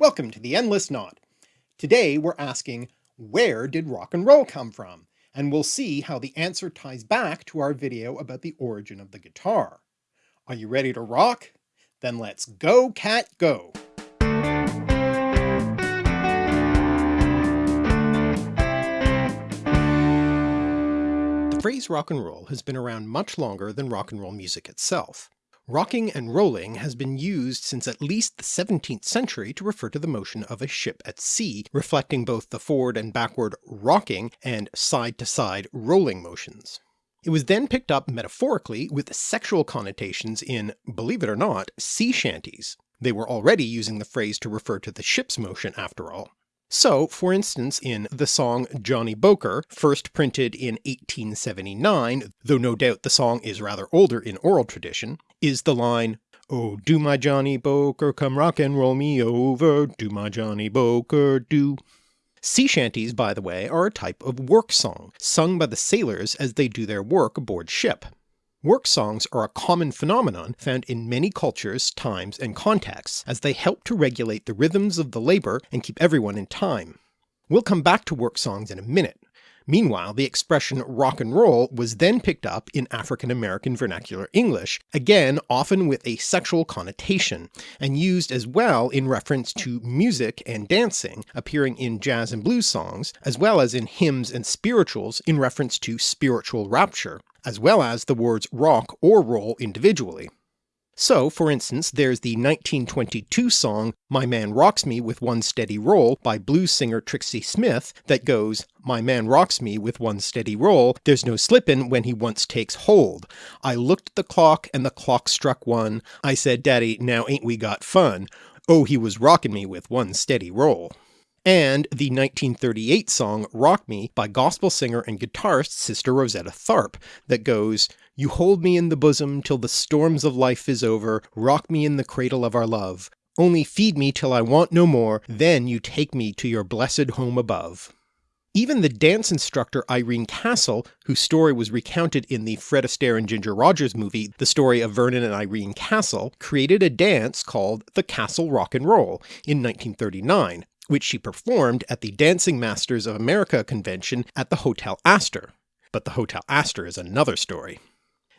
Welcome to the Endless Knot. Today we're asking, where did rock and roll come from? And we'll see how the answer ties back to our video about the origin of the guitar. Are you ready to rock? Then let's go cat go! The phrase rock and roll has been around much longer than rock and roll music itself. Rocking and rolling has been used since at least the 17th century to refer to the motion of a ship at sea, reflecting both the forward and backward rocking and side-to-side -side rolling motions. It was then picked up metaphorically with sexual connotations in, believe it or not, sea shanties. They were already using the phrase to refer to the ship's motion after all. So, for instance in the song Johnny Boker, first printed in 1879, though no doubt the song is rather older in oral tradition, is the line, Oh do my Johnny Boker come rock and roll me over, do my Johnny Boker do. Sea shanties, by the way, are a type of work song, sung by the sailors as they do their work aboard ship. Work songs are a common phenomenon found in many cultures, times, and contexts, as they help to regulate the rhythms of the labour and keep everyone in time. We'll come back to work songs in a minute. Meanwhile, the expression rock and roll was then picked up in African American vernacular English, again often with a sexual connotation, and used as well in reference to music and dancing, appearing in jazz and blues songs, as well as in hymns and spirituals in reference to spiritual rapture, as well as the words rock or roll individually. So, for instance, there's the 1922 song My Man Rocks Me with One Steady Roll by blues singer Trixie Smith that goes, My man rocks me with one steady roll, there's no slippin' when he once takes hold. I looked at the clock and the clock struck one, I said daddy now ain't we got fun, oh he was rockin' me with one steady roll and the 1938 song Rock Me by gospel singer and guitarist Sister Rosetta Tharpe that goes, You hold me in the bosom till the storms of life is over, rock me in the cradle of our love, only feed me till I want no more, then you take me to your blessed home above. Even the dance instructor Irene Castle, whose story was recounted in the Fred Astaire and Ginger Rogers movie The Story of Vernon and Irene Castle, created a dance called the Castle Rock and Roll in 1939, which she performed at the Dancing Masters of America convention at the Hotel Astor. But the Hotel Astor is another story.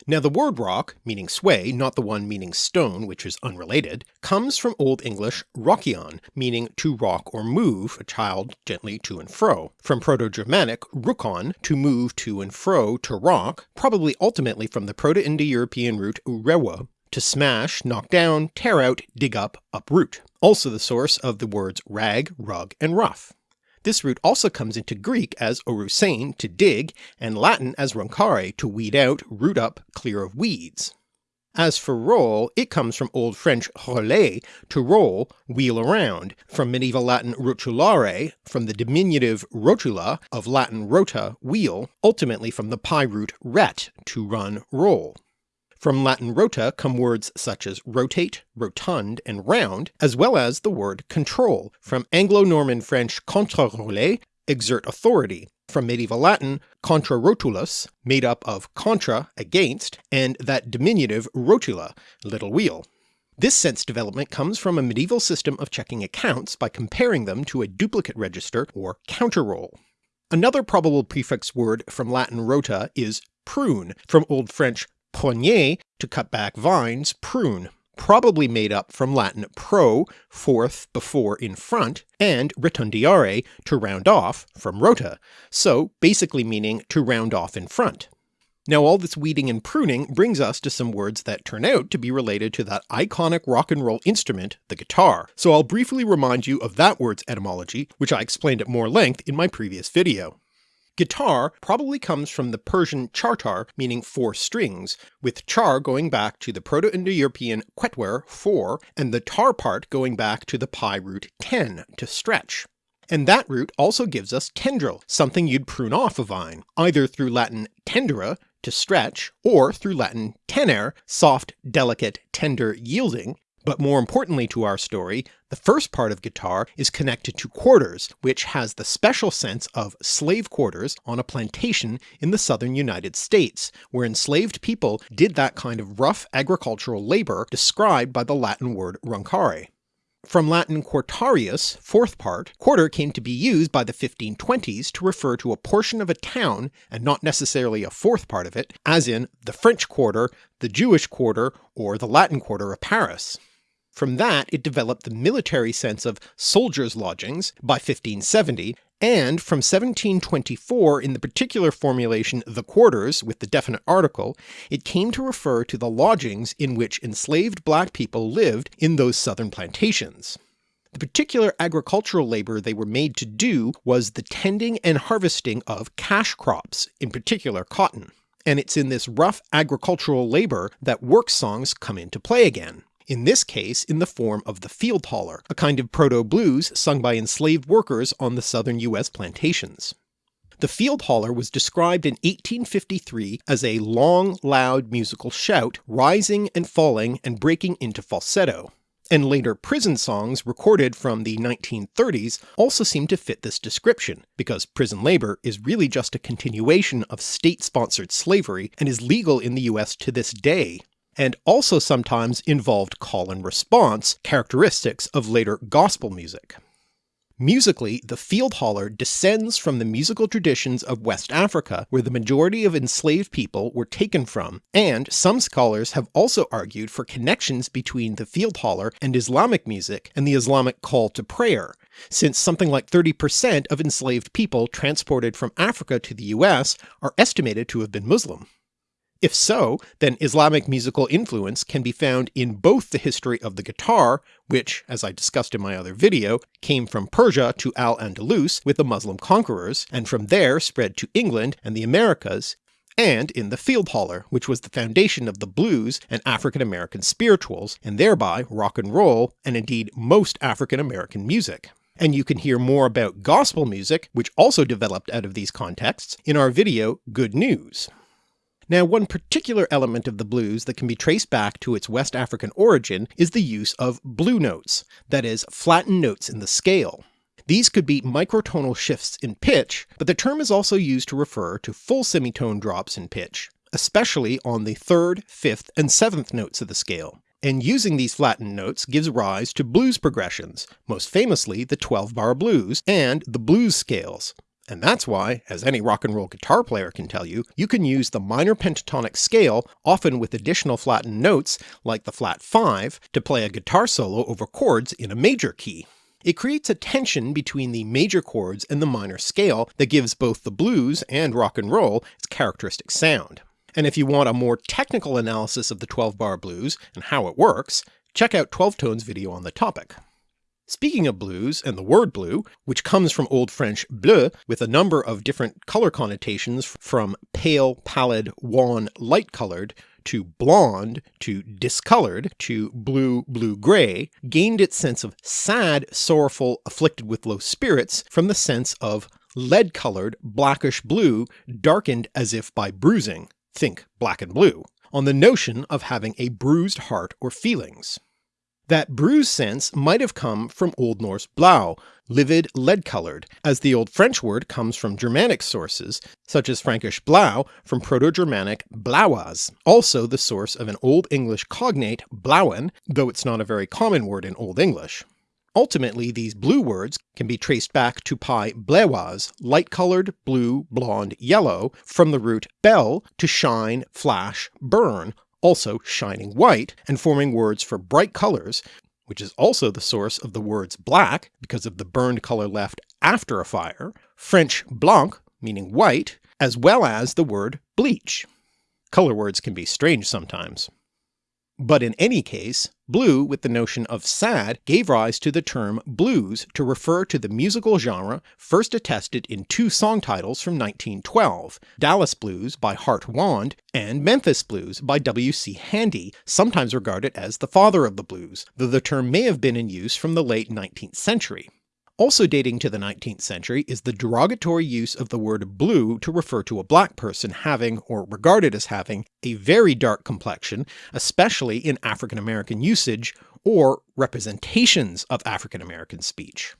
Now the word rock, meaning sway, not the one meaning stone, which is unrelated, comes from Old English rokion, meaning to rock or move a child gently to and fro, from Proto-Germanic rukon, to move to and fro to rock, probably ultimately from the Proto-Indo-European root rewa, to smash, knock down, tear out, dig up, uproot, also the source of the words rag, rug, and rough. This root also comes into Greek as orusein to dig, and Latin as runcare to weed out, root up, clear of weeds. As for roll, it comes from Old French rouler, to roll, wheel around, from medieval Latin rotulare, from the diminutive rotula of Latin rota, wheel, ultimately from the PIE root ret, to run, roll. From Latin rota come words such as rotate, rotund, and round, as well as the word control, from Anglo-Norman French contraroler, exert authority, from medieval Latin contra rotulus, made up of contra, against, and that diminutive rotula, little wheel. This sense development comes from a medieval system of checking accounts by comparing them to a duplicate register or counter roll. Another probable prefix word from Latin rota is prune, from Old French proignier, to cut back vines, prune, probably made up from Latin pro, forth, before, in front, and rotundiare, to round off, from rota, so basically meaning to round off in front. Now all this weeding and pruning brings us to some words that turn out to be related to that iconic rock and roll instrument, the guitar, so I'll briefly remind you of that word's etymology, which I explained at more length in my previous video. Guitar probably comes from the Persian chartar meaning four strings, with char going back to the Proto-Indo-European quetwer four, and the tar part going back to the PIE root ten to stretch. And that root also gives us tendril, something you'd prune off a vine, either through Latin tendere, to stretch, or through Latin tenere, soft, delicate, tender, yielding, but more importantly to our story, the first part of guitar is connected to quarters, which has the special sense of slave quarters on a plantation in the southern United States, where enslaved people did that kind of rough agricultural labour described by the Latin word runcare. From Latin quartarius, fourth part, quarter came to be used by the 1520s to refer to a portion of a town and not necessarily a fourth part of it, as in the French quarter, the Jewish quarter, or the Latin quarter of Paris. From that it developed the military sense of soldiers' lodgings by 1570, and from 1724 in the particular formulation the quarters with the definite article, it came to refer to the lodgings in which enslaved black people lived in those southern plantations. The particular agricultural labour they were made to do was the tending and harvesting of cash crops, in particular cotton. And it's in this rough agricultural labour that work songs come into play again in this case in the form of the field holler, a kind of proto-blues sung by enslaved workers on the southern US plantations. The field holler was described in 1853 as a long, loud musical shout, rising and falling and breaking into falsetto, and later prison songs recorded from the 1930s also seem to fit this description, because prison labour is really just a continuation of state-sponsored slavery and is legal in the US to this day, and also sometimes involved call and response, characteristics of later gospel music. Musically, the field holler descends from the musical traditions of West Africa, where the majority of enslaved people were taken from, and some scholars have also argued for connections between the field holler and Islamic music and the Islamic call to prayer, since something like 30% of enslaved people transported from Africa to the US are estimated to have been Muslim. If so, then Islamic musical influence can be found in both the history of the guitar, which, as I discussed in my other video, came from Persia to Al-Andalus with the Muslim conquerors, and from there spread to England and the Americas, and in the field holler, which was the foundation of the blues and African American spirituals, and thereby rock and roll, and indeed most African American music. And you can hear more about gospel music, which also developed out of these contexts, in our video Good News. Now one particular element of the blues that can be traced back to its West African origin is the use of blue notes, that is, flattened notes in the scale. These could be microtonal shifts in pitch, but the term is also used to refer to full semitone drops in pitch, especially on the third, fifth, and seventh notes of the scale. And using these flattened notes gives rise to blues progressions, most famously the 12-bar blues and the blues scales, and that's why, as any rock and roll guitar player can tell you, you can use the minor pentatonic scale, often with additional flattened notes like the flat 5, to play a guitar solo over chords in a major key. It creates a tension between the major chords and the minor scale that gives both the blues and rock and roll its characteristic sound. And if you want a more technical analysis of the 12-bar blues and how it works, check out 12 Tone's video on the topic. Speaking of blues and the word blue, which comes from Old French bleu with a number of different color connotations from pale, pallid, wan, light colored, to blonde, to discolored, to blue, blue-gray, gained its sense of sad, sorrowful, afflicted with low spirits from the sense of lead-colored, blackish blue, darkened as if by bruising, think black and blue, on the notion of having a bruised heart or feelings. That bruise sense might have come from Old Norse blau, livid lead-coloured, as the Old French word comes from Germanic sources, such as Frankish blau from Proto-Germanic blauas, also the source of an Old English cognate blauen, though it's not a very common word in Old English. Ultimately these blue words can be traced back to PIE blewas, light-coloured, blue, blonde, yellow, from the root bel to shine, flash, burn, also shining white, and forming words for bright colors, which is also the source of the words black because of the burned color left after a fire, French blanc meaning white, as well as the word bleach. Color words can be strange sometimes. But in any case, blue with the notion of sad gave rise to the term blues to refer to the musical genre first attested in two song titles from 1912, Dallas Blues by Hart Wand and Memphis Blues by W.C. Handy, sometimes regarded as the father of the blues, though the term may have been in use from the late 19th century. Also dating to the 19th century is the derogatory use of the word blue to refer to a black person having, or regarded as having, a very dark complexion, especially in African American usage, or representations of African American speech.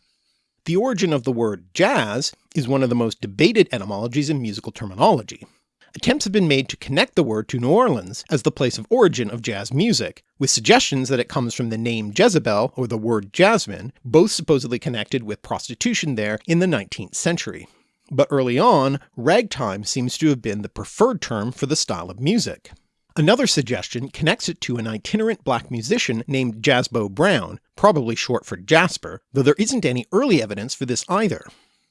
The origin of the word jazz is one of the most debated etymologies in musical terminology. Attempts have been made to connect the word to New Orleans as the place of origin of jazz music, with suggestions that it comes from the name Jezebel or the word jasmine, both supposedly connected with prostitution there in the 19th century. But early on, ragtime seems to have been the preferred term for the style of music. Another suggestion connects it to an itinerant black musician named Jasbo Brown, probably short for Jasper, though there isn't any early evidence for this either.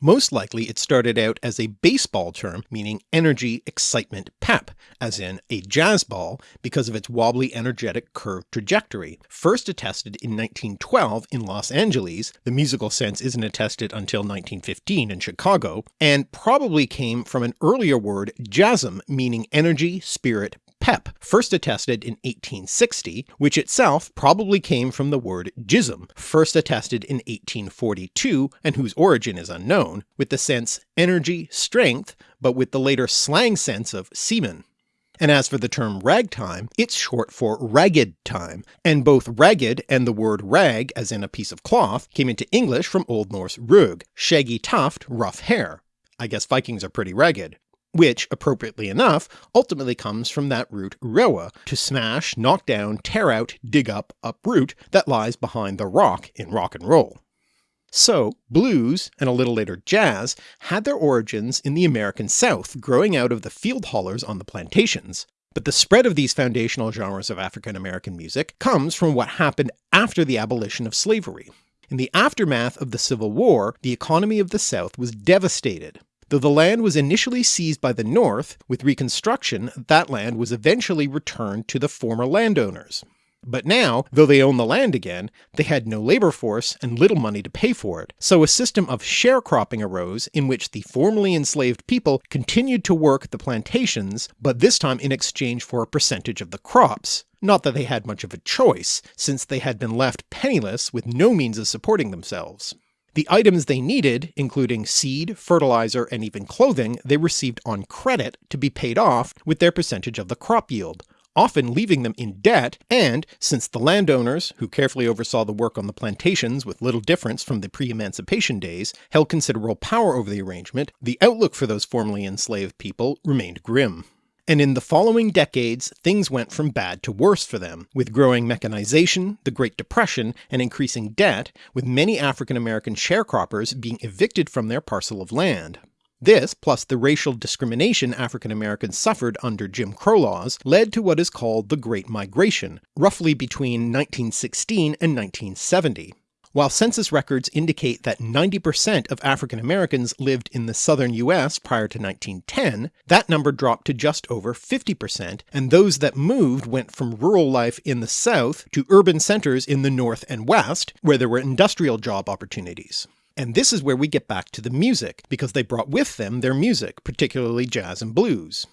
Most likely it started out as a baseball term meaning energy, excitement, pep, as in a jazz ball because of its wobbly energetic curved trajectory. First attested in 1912 in Los Angeles, the musical sense isn't attested until 1915 in Chicago, and probably came from an earlier word jasm meaning energy, spirit, pep, first attested in 1860, which itself probably came from the word jism, first attested in 1842 and whose origin is unknown, with the sense energy, strength, but with the later slang sense of semen. And as for the term ragtime, it's short for ragged time, and both ragged and the word rag as in a piece of cloth came into English from Old Norse rug, shaggy tuft, rough hair. I guess Vikings are pretty ragged which, appropriately enough, ultimately comes from that root rewa, to smash, knock down, tear out, dig up, uproot, that lies behind the rock in rock and roll. So blues, and a little later jazz, had their origins in the American South growing out of the field hollers on the plantations, but the spread of these foundational genres of African American music comes from what happened after the abolition of slavery. In the aftermath of the Civil War, the economy of the South was devastated, Though the land was initially seized by the North, with Reconstruction that land was eventually returned to the former landowners. But now, though they owned the land again, they had no labour force and little money to pay for it, so a system of sharecropping arose in which the formerly enslaved people continued to work the plantations, but this time in exchange for a percentage of the crops. Not that they had much of a choice, since they had been left penniless with no means of supporting themselves. The items they needed, including seed, fertilizer, and even clothing, they received on credit to be paid off with their percentage of the crop yield, often leaving them in debt, and since the landowners, who carefully oversaw the work on the plantations with little difference from the pre-emancipation days, held considerable power over the arrangement, the outlook for those formerly enslaved people remained grim and in the following decades things went from bad to worse for them, with growing mechanization, the Great Depression, and increasing debt, with many African American sharecroppers being evicted from their parcel of land. This, plus the racial discrimination African Americans suffered under Jim Crow laws, led to what is called the Great Migration, roughly between 1916 and 1970. While census records indicate that 90% of African Americans lived in the southern US prior to 1910, that number dropped to just over 50%, and those that moved went from rural life in the south to urban centres in the north and west, where there were industrial job opportunities. And this is where we get back to the music, because they brought with them their music, particularly jazz and blues.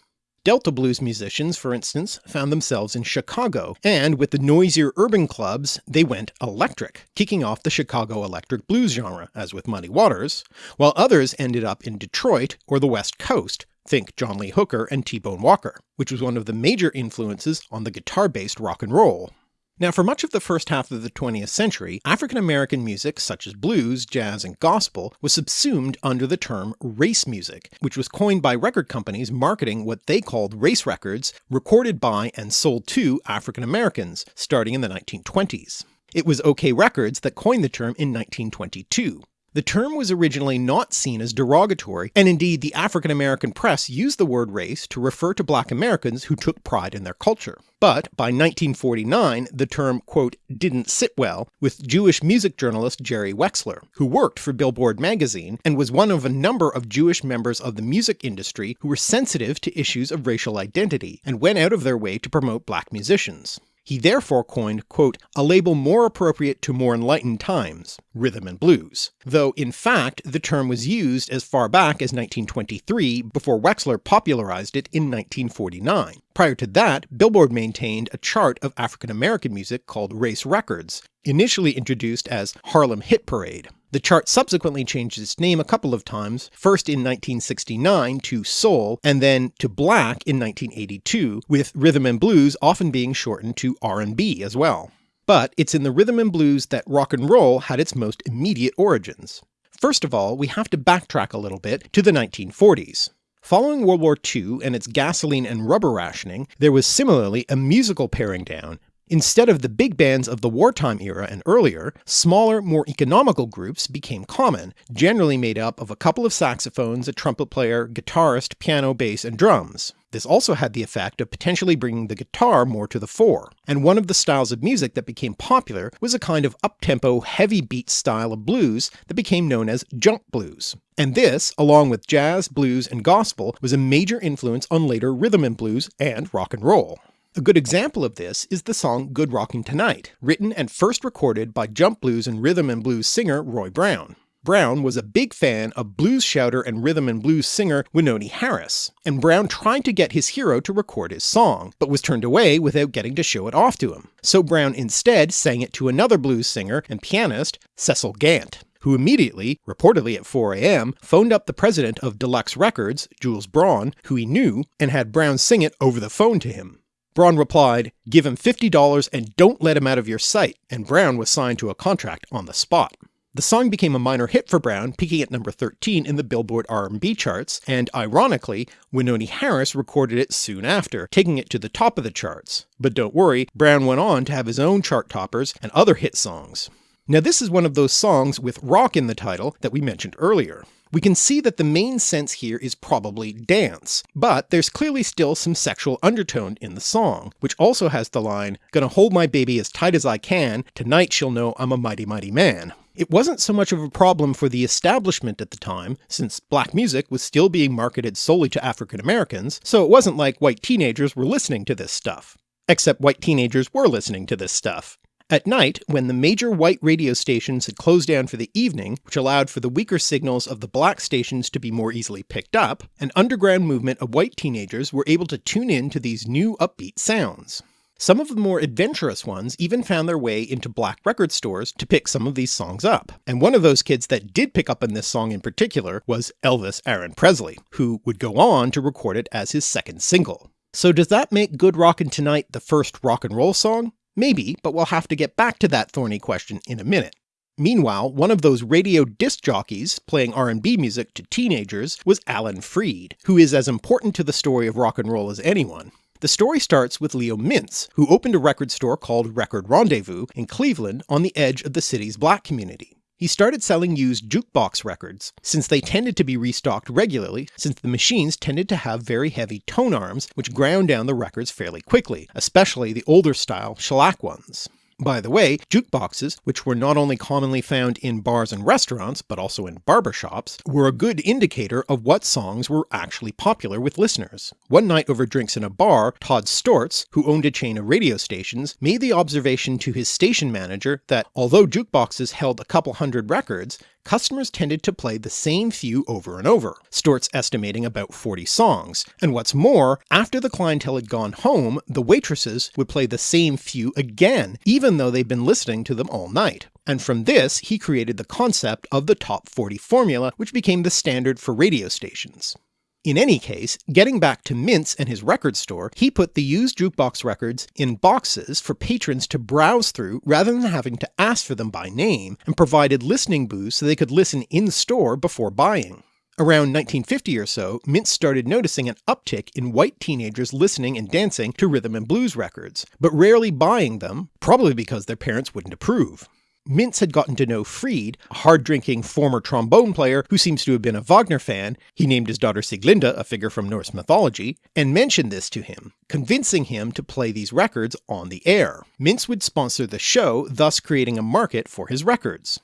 Delta blues musicians, for instance, found themselves in Chicago, and with the noisier urban clubs they went electric, kicking off the Chicago electric blues genre, as with Muddy Waters, while others ended up in Detroit or the West Coast, think John Lee Hooker and T-Bone Walker, which was one of the major influences on the guitar-based rock and roll. Now for much of the first half of the 20th century, African American music such as blues, jazz, and gospel was subsumed under the term race music, which was coined by record companies marketing what they called race records recorded by and sold to African Americans, starting in the 1920s. It was OKeh Records that coined the term in 1922. The term was originally not seen as derogatory, and indeed the African American press used the word race to refer to black Americans who took pride in their culture. But by 1949 the term quote didn't sit well with Jewish music journalist Jerry Wexler, who worked for Billboard magazine and was one of a number of Jewish members of the music industry who were sensitive to issues of racial identity, and went out of their way to promote black musicians. He therefore coined, quote, a label more appropriate to more enlightened times, rhythm and blues, though in fact the term was used as far back as 1923 before Wexler popularized it in 1949. Prior to that, Billboard maintained a chart of African American music called Race Records, initially introduced as Harlem Hit Parade. The chart subsequently changed its name a couple of times, first in 1969 to Soul and then to Black in 1982, with rhythm and blues often being shortened to R&B as well. But it's in the rhythm and blues that rock and roll had its most immediate origins. First of all, we have to backtrack a little bit to the 1940s. Following World War II and its gasoline and rubber rationing, there was similarly a musical paring down, Instead of the big bands of the wartime era and earlier, smaller, more economical groups became common, generally made up of a couple of saxophones, a trumpet player, guitarist, piano, bass, and drums. This also had the effect of potentially bringing the guitar more to the fore, and one of the styles of music that became popular was a kind of up-tempo, heavy beat style of blues that became known as jump blues. And this, along with jazz, blues, and gospel, was a major influence on later rhythm and blues and rock and roll. A good example of this is the song Good Rockin' Tonight, written and first recorded by jump blues and rhythm and blues singer Roy Brown. Brown was a big fan of blues shouter and rhythm and blues singer Wynonie Harris, and Brown tried to get his hero to record his song, but was turned away without getting to show it off to him. So Brown instead sang it to another blues singer and pianist, Cecil Gant who immediately, reportedly at 4am, phoned up the president of Deluxe Records, Jules Braun, who he knew, and had Brown sing it over the phone to him. Braun replied, give him $50 and don't let him out of your sight, and Brown was signed to a contract on the spot. The song became a minor hit for Brown, peaking at number 13 in the Billboard R&B charts, and ironically, Wynonie Harris recorded it soon after, taking it to the top of the charts. But don't worry, Brown went on to have his own chart toppers and other hit songs. Now this is one of those songs with rock in the title that we mentioned earlier. We can see that the main sense here is probably dance, but there's clearly still some sexual undertone in the song, which also has the line, gonna hold my baby as tight as I can, tonight she'll know I'm a mighty mighty man. It wasn't so much of a problem for the establishment at the time, since black music was still being marketed solely to African Americans, so it wasn't like white teenagers were listening to this stuff. Except white teenagers were listening to this stuff. At night, when the major white radio stations had closed down for the evening, which allowed for the weaker signals of the black stations to be more easily picked up, an underground movement of white teenagers were able to tune in to these new upbeat sounds. Some of the more adventurous ones even found their way into black record stores to pick some of these songs up, and one of those kids that did pick up on this song in particular was Elvis Aaron Presley, who would go on to record it as his second single. So does that make Good Rockin' Tonight the first rock and roll song? Maybe, but we'll have to get back to that thorny question in a minute. Meanwhile, one of those radio disc jockeys playing R&B music to teenagers was Alan Freed, who is as important to the story of rock and roll as anyone. The story starts with Leo Mintz, who opened a record store called Record Rendezvous in Cleveland on the edge of the city's black community. He started selling used jukebox records, since they tended to be restocked regularly, since the machines tended to have very heavy tone arms which ground down the records fairly quickly, especially the older style shellac ones. By the way, jukeboxes, which were not only commonly found in bars and restaurants, but also in barbershops, were a good indicator of what songs were actually popular with listeners. One night over drinks in a bar, Todd Storz, who owned a chain of radio stations, made the observation to his station manager that although jukeboxes held a couple hundred records, customers tended to play the same few over and over, Storz estimating about 40 songs, and what's more, after the clientele had gone home, the waitresses would play the same few again, even though they'd been listening to them all night. And from this, he created the concept of the top 40 formula, which became the standard for radio stations. In any case, getting back to Mintz and his record store, he put the used jukebox records in boxes for patrons to browse through rather than having to ask for them by name, and provided listening booths so they could listen in-store before buying. Around 1950 or so, Mintz started noticing an uptick in white teenagers listening and dancing to rhythm and blues records, but rarely buying them, probably because their parents wouldn't approve. Mintz had gotten to know Freed, a hard-drinking former trombone player who seems to have been a Wagner fan, he named his daughter Sieglinde, a figure from Norse mythology, and mentioned this to him, convincing him to play these records on the air. Mintz would sponsor the show, thus creating a market for his records.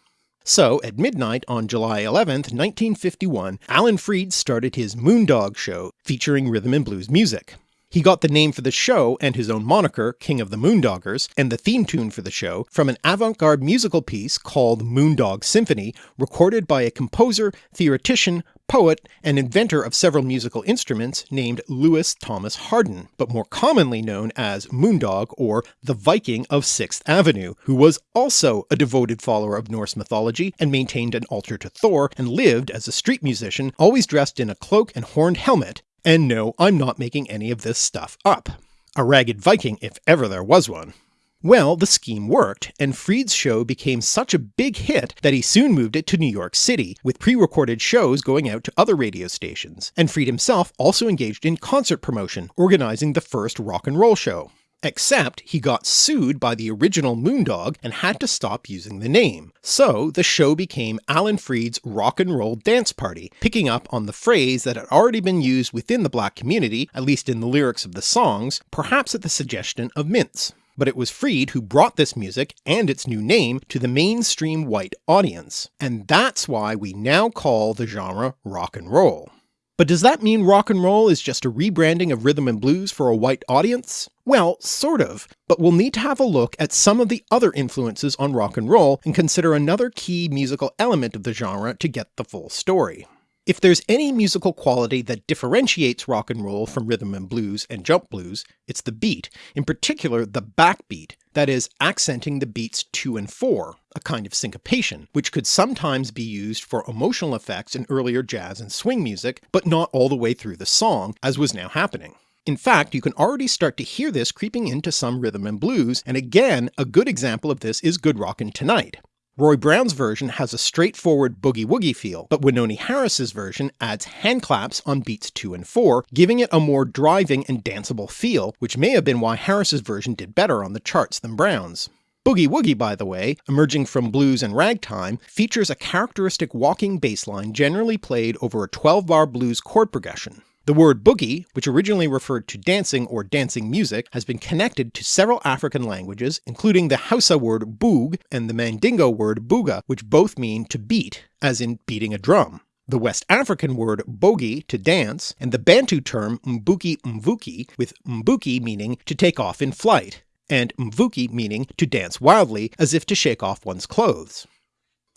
So, at midnight on July 11, 1951, Alan Freed started his Moondog show, featuring rhythm and blues music. He got the name for the show and his own moniker, King of the Moondoggers, and the theme tune for the show from an avant-garde musical piece called Moondog Symphony, recorded by a composer, theoretician, poet, and inventor of several musical instruments named Louis Thomas Hardin, but more commonly known as Moondog or the Viking of 6th Avenue, who was also a devoted follower of Norse mythology and maintained an altar to Thor and lived as a street musician, always dressed in a cloak and horned helmet, and no, I'm not making any of this stuff up. A ragged Viking if ever there was one. Well, the scheme worked, and Freed's show became such a big hit that he soon moved it to New York City, with pre-recorded shows going out to other radio stations, and Freed himself also engaged in concert promotion, organising the first rock and roll show. Except he got sued by the original Moondog and had to stop using the name. So the show became Alan Freed's Rock and Roll Dance Party, picking up on the phrase that had already been used within the black community, at least in the lyrics of the songs, perhaps at the suggestion of Mintz. But it was Freed who brought this music and its new name to the mainstream white audience, and that's why we now call the genre rock and roll. But does that mean rock and roll is just a rebranding of rhythm and blues for a white audience? Well, sort of, but we'll need to have a look at some of the other influences on rock and roll and consider another key musical element of the genre to get the full story. If there's any musical quality that differentiates rock and roll from rhythm and blues and jump blues, it's the beat, in particular the backbeat, that is, accenting the beats 2 and 4, a kind of syncopation, which could sometimes be used for emotional effects in earlier jazz and swing music, but not all the way through the song, as was now happening. In fact, you can already start to hear this creeping into some rhythm and blues, and again, a good example of this is Good Rockin' Tonight. Roy Brown's version has a straightforward boogie-woogie feel, but Wynonie Harris's version adds handclaps on beats 2 and 4, giving it a more driving and danceable feel, which may have been why Harris's version did better on the charts than Brown's. Boogie Woogie, by the way, emerging from blues and ragtime, features a characteristic walking bass line generally played over a 12-bar blues chord progression. The word boogie, which originally referred to dancing or dancing music, has been connected to several African languages, including the Hausa word boog and the Mandingo word booga, which both mean to beat, as in beating a drum. The West African word bogi to dance, and the Bantu term mbuki mvuki, with mbuki meaning to take off in flight, and mvuki meaning to dance wildly as if to shake off one's clothes.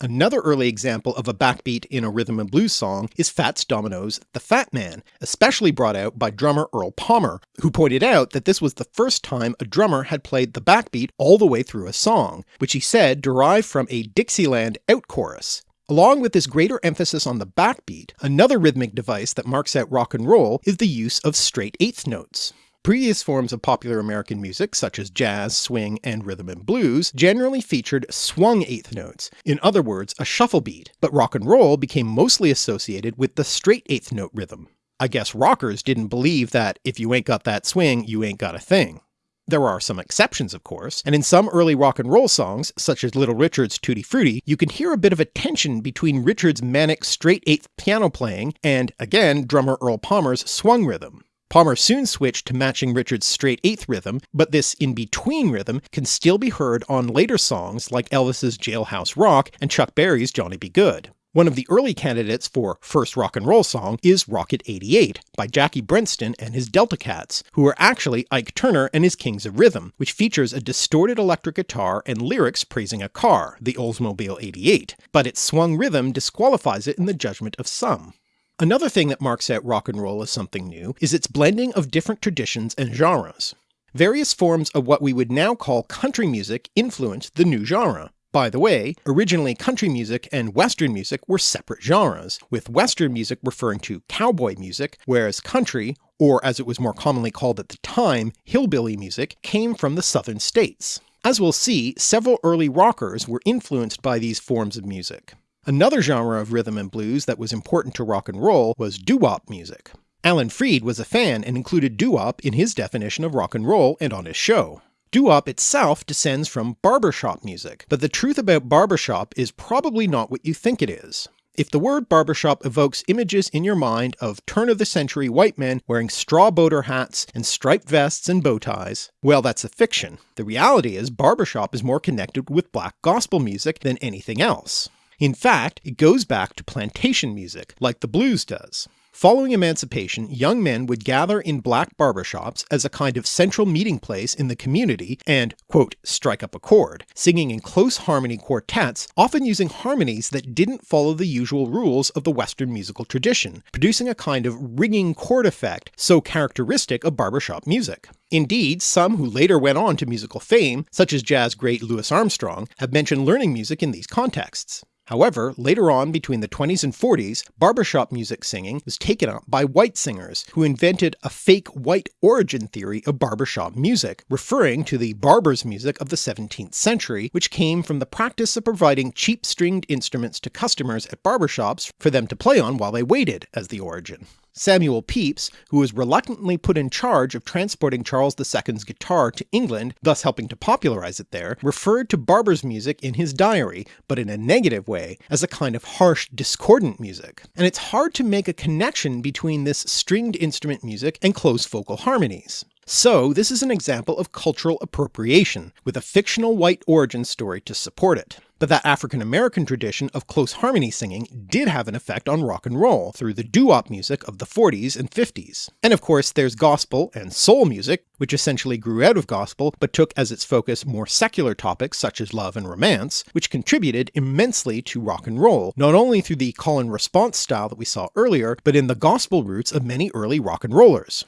Another early example of a backbeat in a rhythm and blues song is Fats Domino's The Fat Man, especially brought out by drummer Earl Palmer, who pointed out that this was the first time a drummer had played the backbeat all the way through a song, which he said derived from a Dixieland out chorus. Along with this greater emphasis on the backbeat, another rhythmic device that marks out rock and roll is the use of straight eighth notes. Previous forms of popular American music, such as jazz, swing, and rhythm and blues, generally featured swung eighth notes, in other words a shuffle beat, but rock and roll became mostly associated with the straight eighth note rhythm. I guess rockers didn't believe that if you ain't got that swing, you ain't got a thing. There are some exceptions of course, and in some early rock and roll songs, such as Little Richard's Tutti Frutti, you can hear a bit of a tension between Richard's manic straight eighth piano playing and, again, drummer Earl Palmer's swung rhythm. Palmer soon switched to matching Richard's straight eighth rhythm, but this in-between rhythm can still be heard on later songs like Elvis's Jailhouse Rock and Chuck Berry's Johnny B. Goode. One of the early candidates for first rock and roll song is Rocket 88 by Jackie Brenston and his Delta Cats, who are actually Ike Turner and his Kings of Rhythm, which features a distorted electric guitar and lyrics praising a car, the Oldsmobile 88, but its swung rhythm disqualifies it in the judgment of some. Another thing that marks out rock and roll as something new is its blending of different traditions and genres. Various forms of what we would now call country music influenced the new genre. By the way, originally country music and western music were separate genres, with western music referring to cowboy music, whereas country, or as it was more commonly called at the time, hillbilly music, came from the southern states. As we'll see, several early rockers were influenced by these forms of music. Another genre of rhythm and blues that was important to rock and roll was doo-wop music. Alan Freed was a fan and included doo-wop in his definition of rock and roll and on his show. Doo-wop itself descends from barbershop music, but the truth about barbershop is probably not what you think it is. If the word barbershop evokes images in your mind of turn-of-the-century white men wearing straw boater hats and striped vests and bow ties, well that's a fiction. The reality is barbershop is more connected with black gospel music than anything else. In fact, it goes back to plantation music, like the blues does. Following emancipation, young men would gather in black barbershops as a kind of central meeting place in the community and, quote, strike up a chord, singing in close harmony quartets, often using harmonies that didn't follow the usual rules of the Western musical tradition, producing a kind of ringing chord effect so characteristic of barbershop music. Indeed, some who later went on to musical fame, such as jazz great Louis Armstrong, have mentioned learning music in these contexts. However, later on between the 20s and 40s, barbershop music singing was taken up by white singers, who invented a fake white origin theory of barbershop music, referring to the barber's music of the 17th century, which came from the practice of providing cheap stringed instruments to customers at barbershops for them to play on while they waited as the origin. Samuel Pepys, who was reluctantly put in charge of transporting Charles II's guitar to England, thus helping to popularise it there, referred to barber's music in his diary, but in a negative way, as a kind of harsh discordant music, and it's hard to make a connection between this stringed instrument music and close vocal harmonies. So this is an example of cultural appropriation, with a fictional white origin story to support it but that African American tradition of close harmony singing did have an effect on rock and roll through the doo-wop music of the 40s and 50s. And of course there's gospel and soul music, which essentially grew out of gospel but took as its focus more secular topics such as love and romance, which contributed immensely to rock and roll, not only through the call and response style that we saw earlier, but in the gospel roots of many early rock and rollers.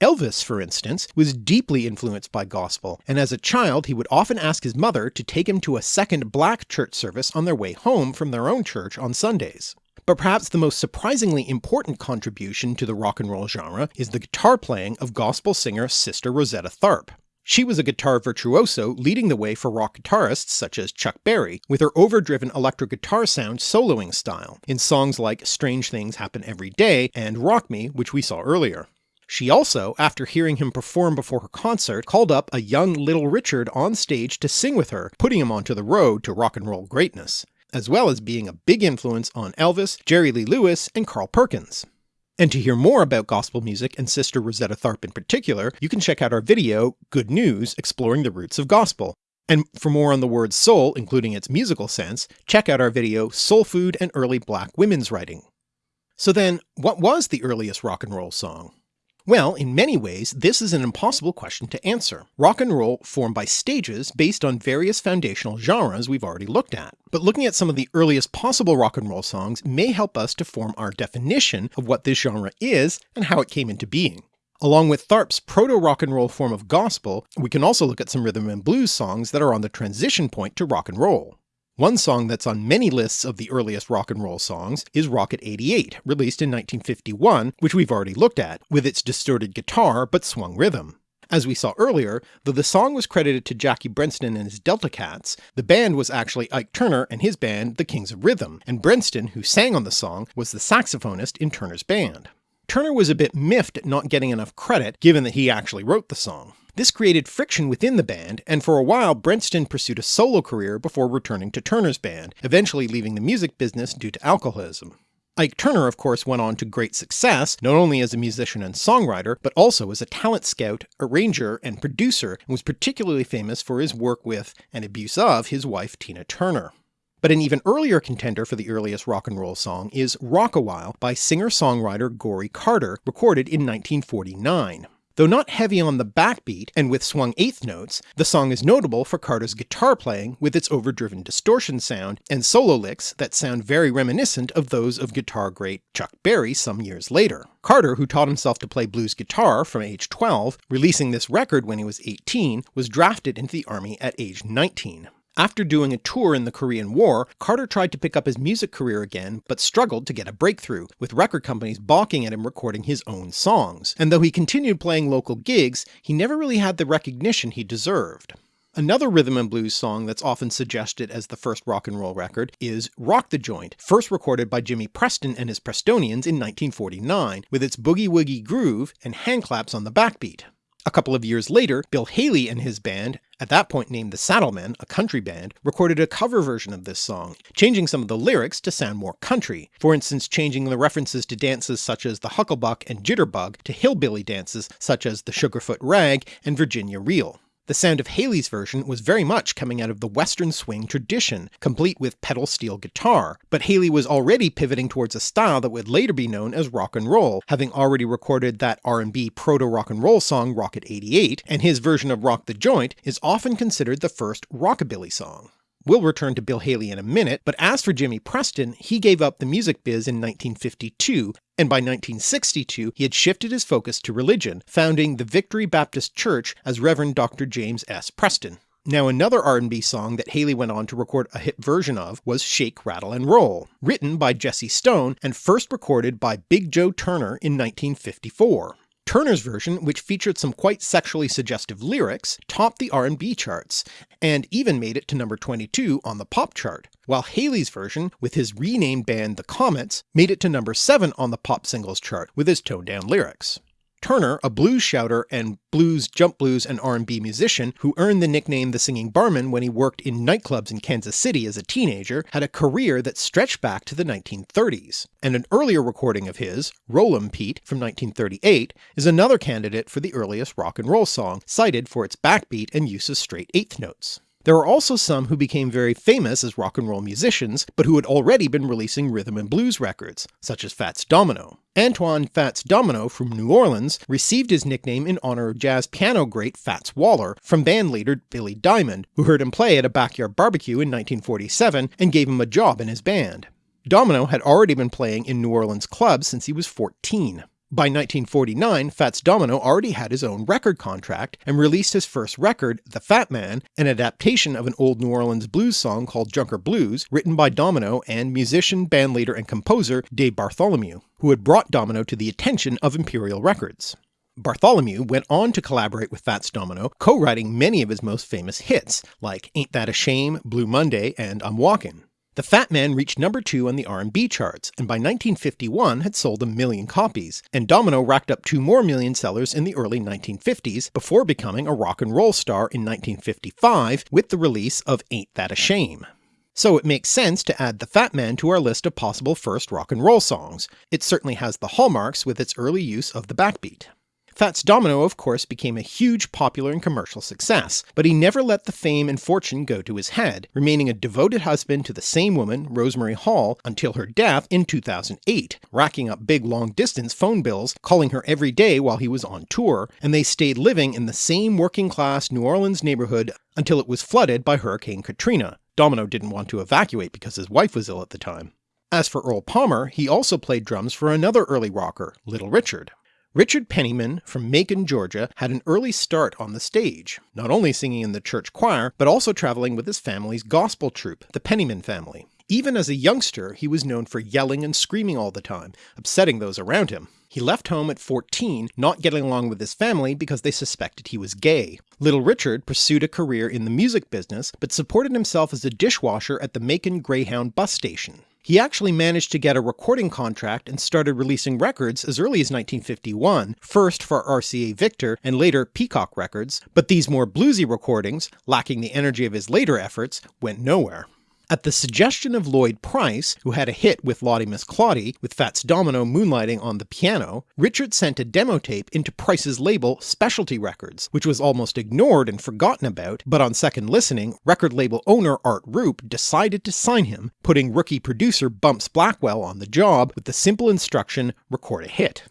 Elvis, for instance, was deeply influenced by gospel, and as a child he would often ask his mother to take him to a second black church service on their way home from their own church on Sundays. But perhaps the most surprisingly important contribution to the rock and roll genre is the guitar playing of gospel singer Sister Rosetta Tharpe. She was a guitar virtuoso leading the way for rock guitarists such as Chuck Berry, with her overdriven electric guitar sound soloing style, in songs like Strange Things Happen Every Day and Rock Me, which we saw earlier. She also, after hearing him perform before her concert, called up a young Little Richard on stage to sing with her, putting him onto the road to rock and roll greatness, as well as being a big influence on Elvis, Jerry Lee Lewis, and Carl Perkins. And to hear more about gospel music and Sister Rosetta Tharpe in particular, you can check out our video, Good News, Exploring the Roots of Gospel. And for more on the word soul, including its musical sense, check out our video, Soul Food and Early Black Women's Writing. So then, what was the earliest rock and roll song? Well, in many ways this is an impossible question to answer. Rock and roll formed by stages based on various foundational genres we've already looked at, but looking at some of the earliest possible rock and roll songs may help us to form our definition of what this genre is and how it came into being. Along with Tharpe's proto-rock and roll form of gospel, we can also look at some rhythm and blues songs that are on the transition point to rock and roll. One song that's on many lists of the earliest rock and roll songs is Rocket 88, released in 1951, which we've already looked at, with its distorted guitar but swung rhythm. As we saw earlier, though the song was credited to Jackie Brenston and his Delta Cats, the band was actually Ike Turner and his band The Kings of Rhythm, and Brenston, who sang on the song, was the saxophonist in Turner's band. Turner was a bit miffed at not getting enough credit given that he actually wrote the song. This created friction within the band, and for a while Brenston pursued a solo career before returning to Turner's band, eventually leaving the music business due to alcoholism. Ike Turner of course went on to great success, not only as a musician and songwriter, but also as a talent scout, arranger, and producer, and was particularly famous for his work with, and abuse of, his wife Tina Turner. But an even earlier contender for the earliest rock and roll song is Rock-A-While by singer-songwriter Goree Carter, recorded in 1949. Though not heavy on the backbeat and with swung eighth notes, the song is notable for Carter's guitar playing with its overdriven distortion sound and solo licks that sound very reminiscent of those of guitar great Chuck Berry some years later. Carter, who taught himself to play blues guitar from age 12, releasing this record when he was 18, was drafted into the army at age 19. After doing a tour in the Korean War, Carter tried to pick up his music career again, but struggled to get a breakthrough, with record companies balking at him recording his own songs. And though he continued playing local gigs, he never really had the recognition he deserved. Another rhythm and blues song that's often suggested as the first rock and roll record is Rock the Joint, first recorded by Jimmy Preston and his Prestonians in 1949, with its boogie-woogie groove and handclaps on the backbeat. A couple of years later, Bill Haley and his band, at that point named the Saddlemen, a country band, recorded a cover version of this song, changing some of the lyrics to sound more country, for instance changing the references to dances such as the Hucklebuck and Jitterbug to hillbilly dances such as the Sugarfoot Rag and Virginia Reel. The sound of Haley's version was very much coming out of the western swing tradition, complete with pedal steel guitar, but Haley was already pivoting towards a style that would later be known as rock and roll, having already recorded that R&B proto-rock and roll song Rocket 88, and his version of Rock the Joint is often considered the first rockabilly song. We'll return to Bill Haley in a minute, but as for Jimmy Preston, he gave up the music biz in 1952, and by 1962 he had shifted his focus to religion, founding the Victory Baptist Church as Reverend Dr. James S. Preston. Now another R&B song that Haley went on to record a hit version of was Shake, Rattle and Roll, written by Jesse Stone and first recorded by Big Joe Turner in 1954. Turner's version, which featured some quite sexually suggestive lyrics, topped the R&B charts, and even made it to number 22 on the pop chart, while Haley's version, with his renamed band The Comets, made it to number 7 on the pop singles chart with his toned down lyrics. Turner, a blues shouter and blues, jump blues and R&B musician who earned the nickname the Singing Barman when he worked in nightclubs in Kansas City as a teenager, had a career that stretched back to the 1930s, and an earlier recording of his, Roll'em Pete from 1938, is another candidate for the earliest rock and roll song, cited for its backbeat and use of straight eighth notes. There are also some who became very famous as rock and roll musicians, but who had already been releasing rhythm and blues records, such as Fats Domino. Antoine Fats Domino from New Orleans received his nickname in honor of jazz piano great Fats Waller from bandleader Billy Diamond, who heard him play at a backyard barbecue in 1947 and gave him a job in his band. Domino had already been playing in New Orleans clubs since he was 14. By 1949, Fats Domino already had his own record contract and released his first record, The Fat Man, an adaptation of an old New Orleans blues song called Junker Blues, written by Domino and musician, bandleader and composer Dave Bartholomew, who had brought Domino to the attention of Imperial Records. Bartholomew went on to collaborate with Fats Domino, co-writing many of his most famous hits, like Ain't That a Shame, Blue Monday, and I'm Walkin'. The Fat Man reached number 2 on the R&B charts, and by 1951 had sold a million copies, and Domino racked up two more million sellers in the early 1950s before becoming a rock and roll star in 1955 with the release of Ain't That a Shame. So it makes sense to add The Fat Man to our list of possible first rock and roll songs. It certainly has the hallmarks with its early use of the backbeat. Fats Domino of course became a huge popular and commercial success, but he never let the fame and fortune go to his head, remaining a devoted husband to the same woman, Rosemary Hall, until her death in 2008, racking up big long distance phone bills, calling her every day while he was on tour, and they stayed living in the same working class New Orleans neighbourhood until it was flooded by Hurricane Katrina. Domino didn't want to evacuate because his wife was ill at the time. As for Earl Palmer, he also played drums for another early rocker, Little Richard. Richard Penniman from Macon, Georgia had an early start on the stage, not only singing in the church choir, but also travelling with his family's gospel troupe, the Penniman family. Even as a youngster he was known for yelling and screaming all the time, upsetting those around him. He left home at 14, not getting along with his family because they suspected he was gay. Little Richard pursued a career in the music business, but supported himself as a dishwasher at the Macon Greyhound bus station. He actually managed to get a recording contract and started releasing records as early as 1951, first for RCA Victor and later Peacock Records, but these more bluesy recordings, lacking the energy of his later efforts, went nowhere. At the suggestion of Lloyd Price, who had a hit with Lawdy Miss Clawdy, with Fats Domino moonlighting on the piano, Richard sent a demo tape into Price's label Specialty Records, which was almost ignored and forgotten about, but on second listening, record label owner Art Rupe decided to sign him, putting rookie producer Bumps Blackwell on the job with the simple instruction, record a hit.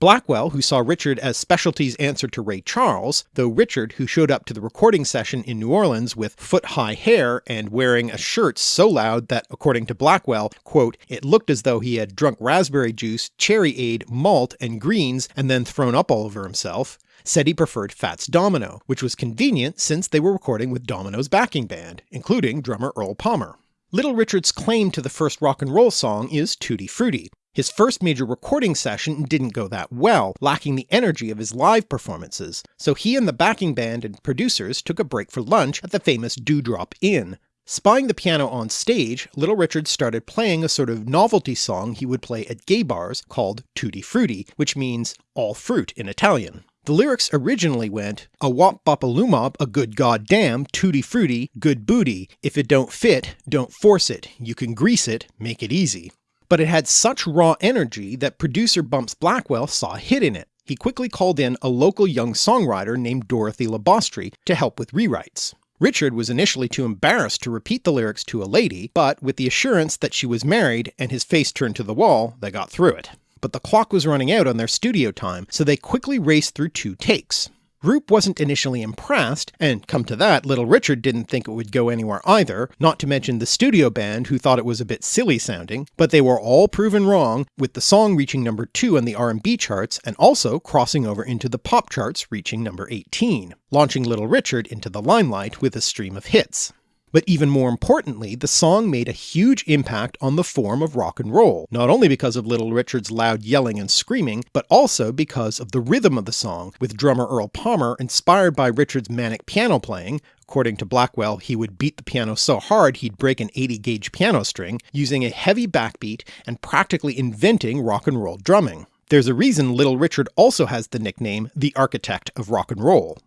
Blackwell, who saw Richard as Specialty's answer to Ray Charles, though Richard, who showed up to the recording session in New Orleans with foot-high hair and wearing a shirt so loud that, according to Blackwell, quote, it looked as though he had drunk raspberry juice, cherry-aid, malt, and greens and then thrown up all over himself, said he preferred Fats Domino, which was convenient since they were recording with Domino's backing band, including drummer Earl Palmer. Little Richard's claim to the first rock and roll song is Tutti Frutti, his first major recording session didn't go that well, lacking the energy of his live performances, so he and the backing band and producers took a break for lunch at the famous Dewdrop Inn. Spying the piano on stage, Little Richard started playing a sort of novelty song he would play at gay bars called Tutti Frutti, which means all fruit in Italian. The lyrics originally went, a wop bop a lumop, a good goddamn, tutti frutti, good booty, if it don't fit, don't force it, you can grease it, make it easy but it had such raw energy that producer Bumps Blackwell saw a hit in it. He quickly called in a local young songwriter named Dorothy LaBostrie to help with rewrites. Richard was initially too embarrassed to repeat the lyrics to a lady, but with the assurance that she was married and his face turned to the wall, they got through it. But the clock was running out on their studio time, so they quickly raced through two takes. Group wasn't initially impressed, and come to that, Little Richard didn't think it would go anywhere either, not to mention the studio band who thought it was a bit silly sounding, but they were all proven wrong, with the song reaching number 2 on the R&B charts and also crossing over into the pop charts reaching number 18, launching Little Richard into the limelight with a stream of hits. But even more importantly, the song made a huge impact on the form of rock and roll, not only because of Little Richard's loud yelling and screaming, but also because of the rhythm of the song, with drummer Earl Palmer inspired by Richard's manic piano playing, According to Blackwell, he would beat the piano so hard he'd break an 80 gauge piano string, using a heavy backbeat and practically inventing rock and roll drumming. There's a reason Little Richard also has the nickname the architect of rock and roll.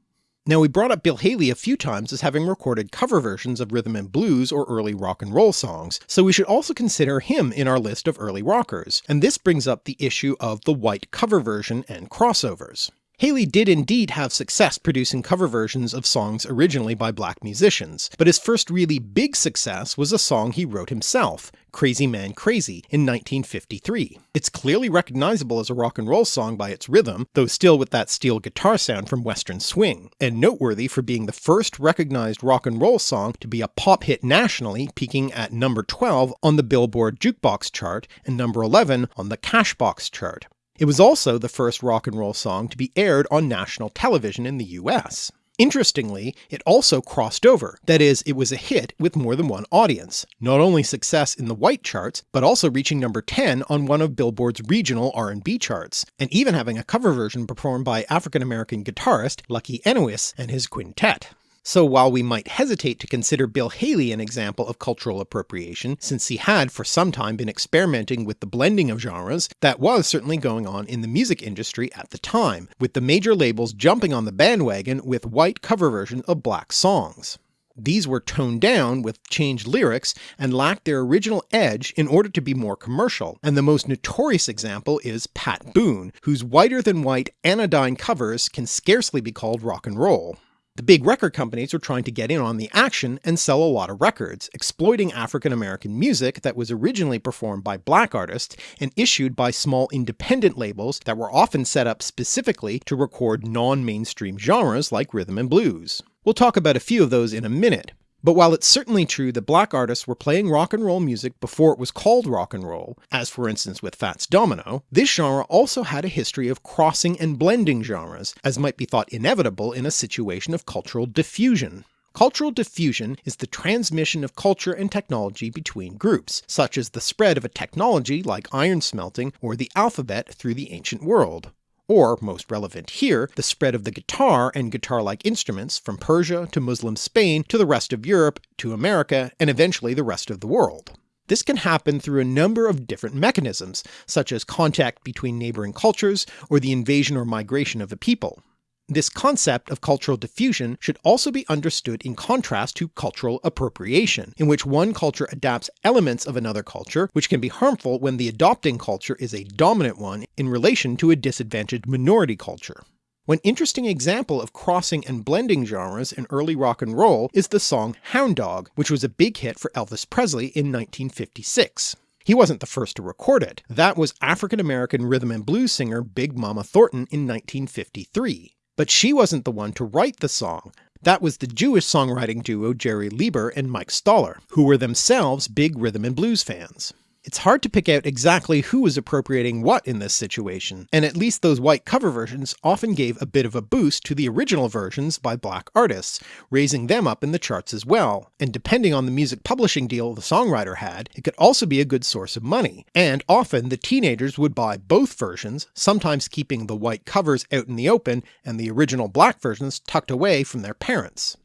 Now we brought up Bill Haley a few times as having recorded cover versions of rhythm and blues or early rock and roll songs, so we should also consider him in our list of early rockers, and this brings up the issue of the white cover version and crossovers. Haley did indeed have success producing cover versions of songs originally by black musicians, but his first really big success was a song he wrote himself, Crazy Man Crazy, in 1953. It's clearly recognizable as a rock and roll song by its rhythm, though still with that steel guitar sound from western swing, and noteworthy for being the first recognized rock and roll song to be a pop hit nationally, peaking at number 12 on the Billboard Jukebox chart and number 11 on the Cashbox chart. It was also the first rock and roll song to be aired on national television in the US. Interestingly, it also crossed over, that is, it was a hit with more than one audience, not only success in the white charts, but also reaching number 10 on one of Billboard's regional R&B charts, and even having a cover version performed by African-American guitarist Lucky Enois and his quintet. So while we might hesitate to consider Bill Haley an example of cultural appropriation, since he had for some time been experimenting with the blending of genres, that was certainly going on in the music industry at the time, with the major labels jumping on the bandwagon with white cover versions of black songs. These were toned down with changed lyrics and lacked their original edge in order to be more commercial, and the most notorious example is Pat Boone, whose whiter than white anodyne covers can scarcely be called rock and roll. The big record companies were trying to get in on the action and sell a lot of records, exploiting African American music that was originally performed by black artists and issued by small independent labels that were often set up specifically to record non-mainstream genres like rhythm and blues. We'll talk about a few of those in a minute, but while it's certainly true that black artists were playing rock and roll music before it was called rock and roll, as for instance with Fats Domino, this genre also had a history of crossing and blending genres, as might be thought inevitable in a situation of cultural diffusion. Cultural diffusion is the transmission of culture and technology between groups, such as the spread of a technology like iron smelting or the alphabet through the ancient world or, most relevant here, the spread of the guitar and guitar-like instruments from Persia to Muslim Spain to the rest of Europe to America and eventually the rest of the world. This can happen through a number of different mechanisms, such as contact between neighbouring cultures or the invasion or migration of a people. This concept of cultural diffusion should also be understood in contrast to cultural appropriation, in which one culture adapts elements of another culture, which can be harmful when the adopting culture is a dominant one in relation to a disadvantaged minority culture. One interesting example of crossing and blending genres in early rock and roll is the song Hound Dog, which was a big hit for Elvis Presley in 1956. He wasn't the first to record it, that was African American rhythm and blues singer Big Mama Thornton in 1953. But she wasn't the one to write the song, that was the Jewish songwriting duo Jerry Leiber and Mike Stoller, who were themselves big rhythm and blues fans. It's hard to pick out exactly who was appropriating what in this situation, and at least those white cover versions often gave a bit of a boost to the original versions by black artists, raising them up in the charts as well, and depending on the music publishing deal the songwriter had, it could also be a good source of money, and often the teenagers would buy both versions, sometimes keeping the white covers out in the open and the original black versions tucked away from their parents.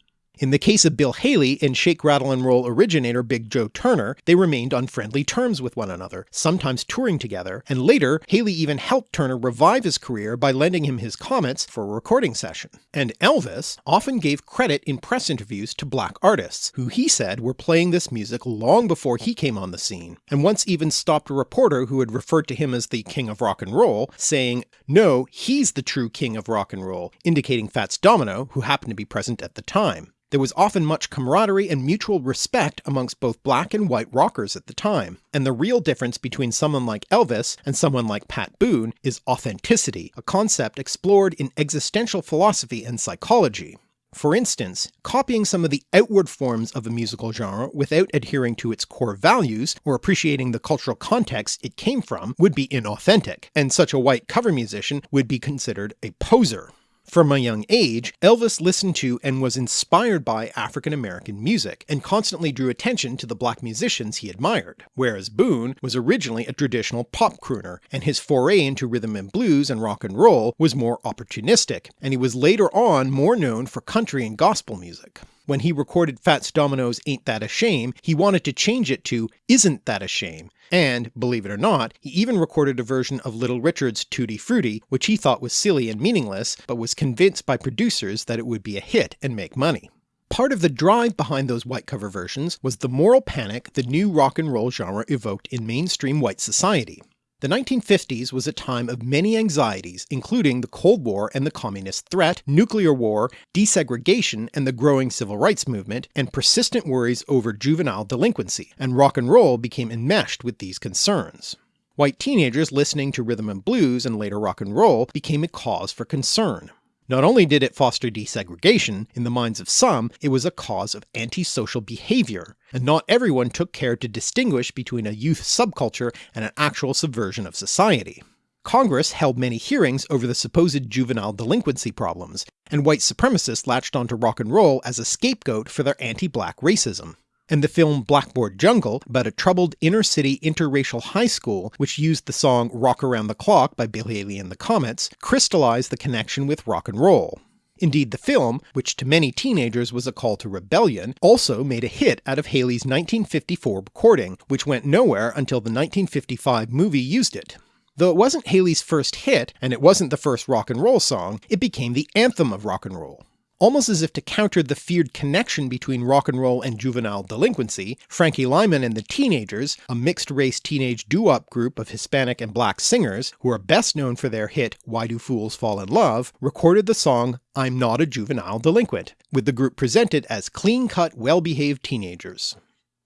In the case of Bill Haley and Shake, Rattle and Roll originator Big Joe Turner, they remained on friendly terms with one another, sometimes touring together, and later Haley even helped Turner revive his career by lending him his Comets for a recording session. And Elvis often gave credit in press interviews to black artists, who he said were playing this music long before he came on the scene, and once even stopped a reporter who had referred to him as the king of rock and roll, saying, no, he's the true king of rock and roll, indicating Fats Domino, who happened to be present at the time. There was often much camaraderie and mutual respect amongst both black and white rockers at the time, and the real difference between someone like Elvis and someone like Pat Boone is authenticity, a concept explored in existential philosophy and psychology. For instance, copying some of the outward forms of a musical genre without adhering to its core values or appreciating the cultural context it came from would be inauthentic, and such a white cover musician would be considered a poser. From a young age, Elvis listened to and was inspired by African American music, and constantly drew attention to the black musicians he admired, whereas Boone was originally a traditional pop crooner, and his foray into rhythm and blues and rock and roll was more opportunistic, and he was later on more known for country and gospel music. When he recorded Fats Domino's Ain't That a Shame, he wanted to change it to Isn't That a Shame, and, believe it or not, he even recorded a version of Little Richard's Tutti Frutti, which he thought was silly and meaningless, but was convinced by producers that it would be a hit and make money. Part of the drive behind those white cover versions was the moral panic the new rock and roll genre evoked in mainstream white society. The 1950s was a time of many anxieties including the Cold War and the communist threat, nuclear war, desegregation and the growing civil rights movement, and persistent worries over juvenile delinquency, and rock and roll became enmeshed with these concerns. White teenagers listening to rhythm and blues and later rock and roll became a cause for concern. Not only did it foster desegregation, in the minds of some it was a cause of antisocial behaviour, and not everyone took care to distinguish between a youth subculture and an actual subversion of society. Congress held many hearings over the supposed juvenile delinquency problems, and white supremacists latched onto rock and roll as a scapegoat for their anti-black racism and the film Blackboard Jungle about a troubled inner-city interracial high school which used the song Rock Around the Clock by Bill Haley and the Comets crystallized the connection with rock and roll. Indeed the film, which to many teenagers was a call to rebellion, also made a hit out of Haley's 1954 recording, which went nowhere until the 1955 movie used it. Though it wasn't Haley's first hit, and it wasn't the first rock and roll song, it became the anthem of rock and roll. Almost as if to counter the feared connection between rock and roll and juvenile delinquency, Frankie Lymon and the Teenagers, a mixed-race teenage doo-wop group of Hispanic and black singers, who are best known for their hit Why Do Fools Fall in Love, recorded the song I'm Not a Juvenile Delinquent, with the group presented as clean-cut, well-behaved teenagers.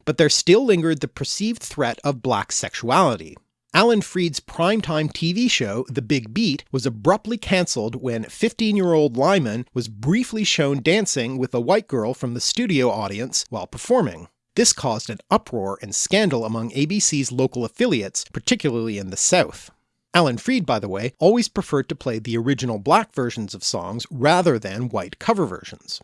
But there still lingered the perceived threat of black sexuality, Alan Freed's primetime TV show The Big Beat was abruptly cancelled when 15-year-old Lymon was briefly shown dancing with a white girl from the studio audience while performing. This caused an uproar and scandal among ABC's local affiliates, particularly in the South. Alan Freed, by the way, always preferred to play the original black versions of songs rather than white cover versions.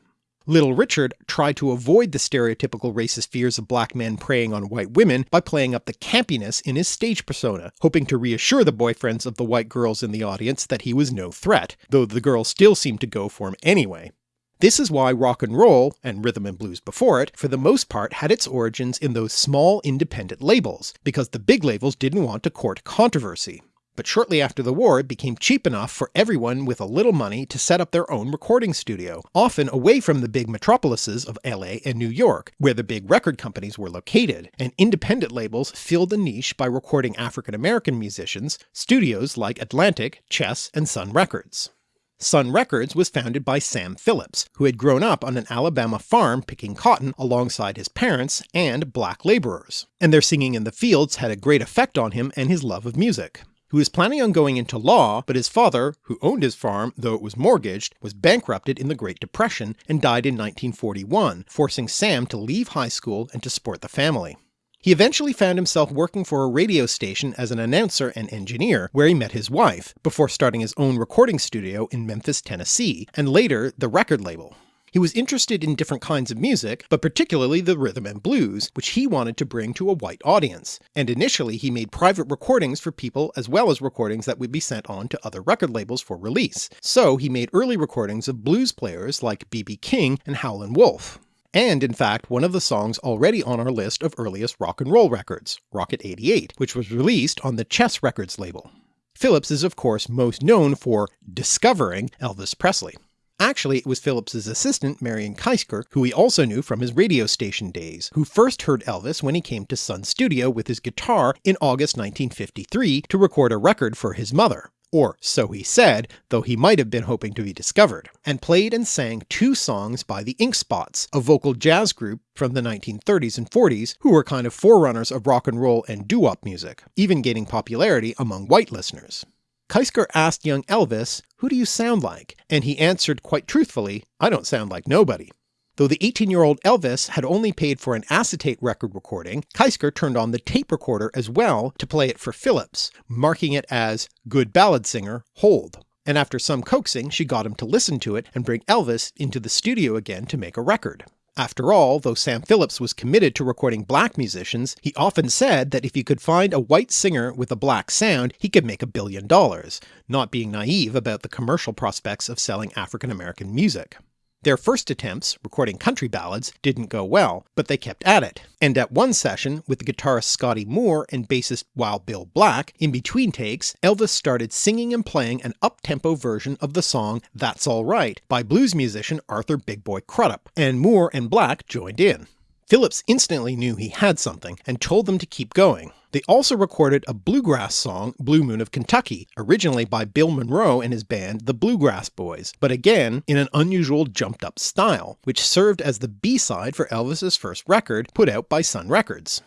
Little Richard tried to avoid the stereotypical racist fears of black men preying on white women by playing up the campiness in his stage persona, hoping to reassure the boyfriends of the white girls in the audience that he was no threat, though the girls still seemed to go for him anyway. This is why rock and roll, and rhythm and blues before it, for the most part had its origins in those small independent labels, because the big labels didn't want to court controversy but shortly after the war it became cheap enough for everyone with a little money to set up their own recording studio, often away from the big metropolises of LA and New York, where the big record companies were located, and independent labels filled the niche by recording African American musicians, studios like Atlantic, Chess, and Sun Records. Sun Records was founded by Sam Phillips, who had grown up on an Alabama farm picking cotton alongside his parents and black labourers, and their singing in the fields had a great effect on him and his love of music who was planning on going into law, but his father, who owned his farm though it was mortgaged, was bankrupted in the Great Depression and died in 1941, forcing Sam to leave high school and to support the family. He eventually found himself working for a radio station as an announcer and engineer, where he met his wife, before starting his own recording studio in Memphis, Tennessee, and later the record label. He was interested in different kinds of music, but particularly the rhythm and blues, which he wanted to bring to a white audience, and initially he made private recordings for people as well as recordings that would be sent on to other record labels for release, so he made early recordings of blues players like B.B. King and Howlin' Wolf and in fact one of the songs already on our list of earliest rock and roll records, Rocket 88, which was released on the Chess Records label. Phillips is of course most known for discovering Elvis Presley. Actually it was Phillips's assistant Marion Keisker, who he also knew from his radio station days, who first heard Elvis when he came to Sun Studio with his guitar in August 1953 to record a record for his mother or so he said, though he might have been hoping to be discovered, and played and sang two songs by the Ink Spots, a vocal jazz group from the 1930s and 40s who were kind of forerunners of rock and roll and doo-wop music, even gaining popularity among white listeners. Keisker asked young Elvis, who do you sound like? And he answered quite truthfully, I don't sound like nobody. Though the 18-year-old Elvis had only paid for an acetate record recording, Keisker turned on the tape recorder as well to play it for Phillips, marking it as good ballad singer, hold. And after some coaxing she got him to listen to it and bring Elvis into the studio again to make a record. After all, though Sam Phillips was committed to recording black musicians, he often said that if he could find a white singer with a black sound he could make a billion dollars, not being naive about the commercial prospects of selling African American music. Their first attempts, recording country ballads, didn't go well, but they kept at it, and at one session with the guitarist Scotty Moore and bassist Wild Bill Black, in between takes Elvis started singing and playing an up-tempo version of the song That's Alright by blues musician Arthur Big Boy Crudup, and Moore and Black joined in. Phillips instantly knew he had something and told them to keep going. They also recorded a bluegrass song, Blue Moon of Kentucky, originally by Bill Monroe and his band the Bluegrass Boys, but again in an unusual jumped up style, which served as the B-side for Elvis's first record put out by Sun Records.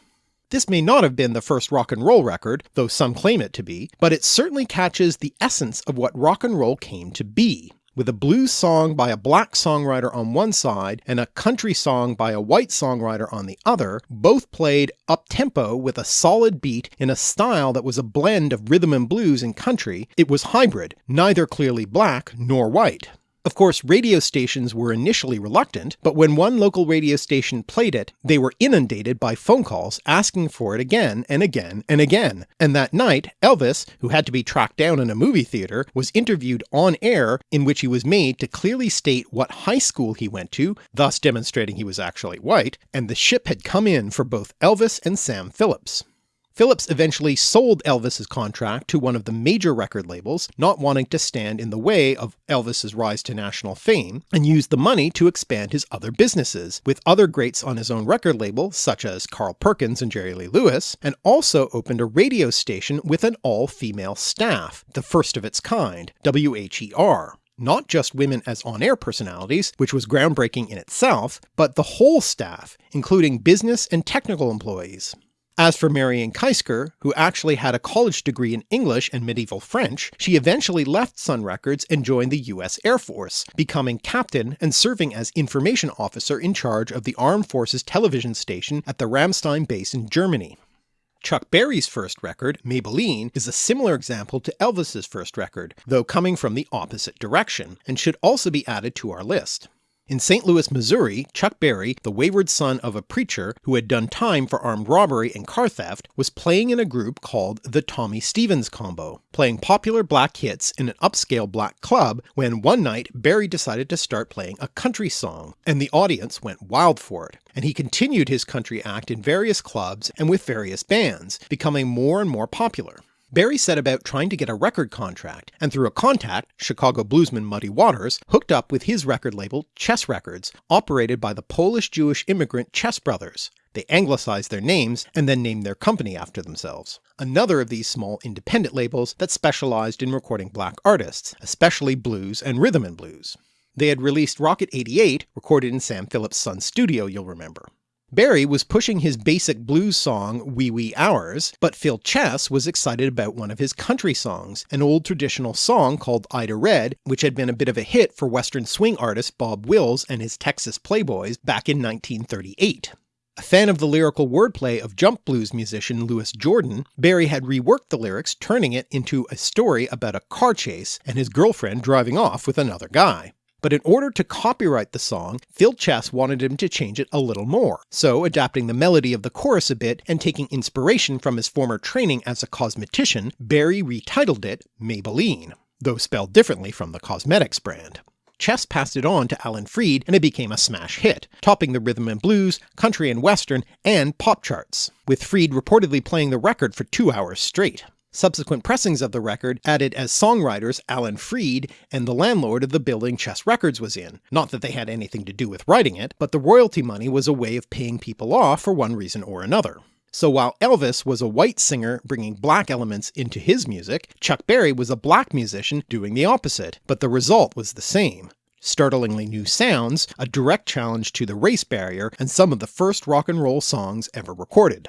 This may not have been the first rock and roll record, though some claim it to be, but it certainly catches the essence of what rock and roll came to be, with a blues song by a black songwriter on one side and a country song by a white songwriter on the other, both played up-tempo with a solid beat in a style that was a blend of rhythm and blues and country, it was hybrid, neither clearly black nor white. Of course radio stations were initially reluctant, but when one local radio station played it, they were inundated by phone calls asking for it again and again and again, and that night Elvis, who had to be tracked down in a movie theatre, was interviewed on air in which he was made to clearly state what high school he went to, thus demonstrating he was actually white, and the ship had come in for both Elvis and Sam Phillips. Phillips eventually sold Elvis's contract to one of the major record labels, not wanting to stand in the way of Elvis's rise to national fame, and used the money to expand his other businesses, with other greats on his own record label such as Carl Perkins and Jerry Lee Lewis, and also opened a radio station with an all-female staff, the first of its kind, WHER not just women as on-air personalities, which was groundbreaking in itself, but the whole staff, including business and technical employees. As for Marion Keisker, who actually had a college degree in English and medieval French, she eventually left Sun Records and joined the US Air Force, becoming captain and serving as information officer in charge of the Armed Forces television station at the Ramstein base in Germany. Chuck Berry's first record, Maybellene, is a similar example to Elvis's first record, though coming from the opposite direction, and should also be added to our list. In St. Louis, Missouri, Chuck Berry, the wayward son of a preacher who had done time for armed robbery and car theft, was playing in a group called the Tommy Stevens Combo, playing popular black hits in an upscale black club when one night Berry decided to start playing a country song, and the audience went wild for it, and he continued his country act in various clubs and with various bands, becoming more and more popular. Berry set about trying to get a record contract, and through a contact, Chicago bluesman Muddy Waters hooked up with his record label Chess Records, operated by the Polish-Jewish immigrant Chess Brothers. They anglicized their names and then named their company after themselves. Another of these small independent labels that specialized in recording black artists, especially blues and rhythm and blues. They had released Rocket 88, recorded in Sam Phillips' Sun studio you'll remember. Berry was pushing his basic blues song Wee Wee Hours, but Phil Chess was excited about one of his country songs, an old traditional song called Ida Red, which had been a bit of a hit for western swing artist Bob Wills and his Texas Playboys back in 1938. A fan of the lyrical wordplay of jump blues musician Louis Jordan, Berry had reworked the lyrics turning it into a story about a car chase and his girlfriend driving off with another guy but in order to copyright the song, Phil Chess wanted him to change it a little more, so adapting the melody of the chorus a bit and taking inspiration from his former training as a cosmetician, Berry retitled it Maybellene, though spelled differently from the cosmetics brand. Chess passed it on to Alan Freed and it became a smash hit, topping the rhythm and blues, country and western, and pop charts, with Freed reportedly playing the record for two hours straight. Subsequent pressings of the record added as songwriters Alan Freed and the landlord of the building Chess Records was in. Not that they had anything to do with writing it, but the royalty money was a way of paying people off for one reason or another. So while Elvis was a white singer bringing black elements into his music, Chuck Berry was a black musician doing the opposite, but the result was the same. Startlingly new sounds, a direct challenge to the race barrier, and some of the first rock and roll songs ever recorded.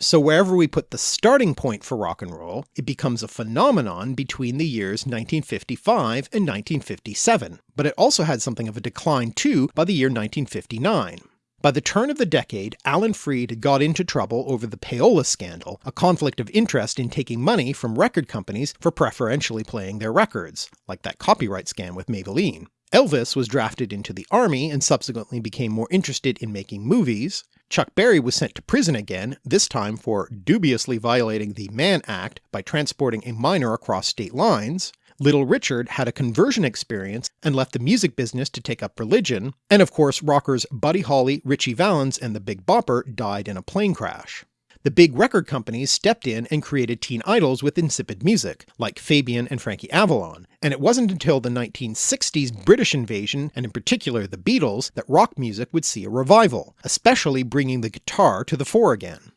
So wherever we put the starting point for rock and roll, it becomes a phenomenon between the years 1955 and 1957, but it also had something of a decline too by the year 1959. By the turn of the decade, Alan Freed got into trouble over the payola scandal, a conflict of interest in taking money from record companies for preferentially playing their records, like that copyright scam with Maybellene. Elvis was drafted into the army and subsequently became more interested in making movies, Chuck Berry was sent to prison again, this time for dubiously violating the Mann Act by transporting a minor across state lines, Little Richard had a conversion experience and left the music business to take up religion, and of course rockers Buddy Holly, Ritchie Valens, and the Big Bopper died in a plane crash. The big record companies stepped in and created teen idols with insipid music, like Fabian and Frankie Avalon, and it wasn't until the 1960s British invasion, and in particular the Beatles, that rock music would see a revival, especially bringing the guitar to the fore again.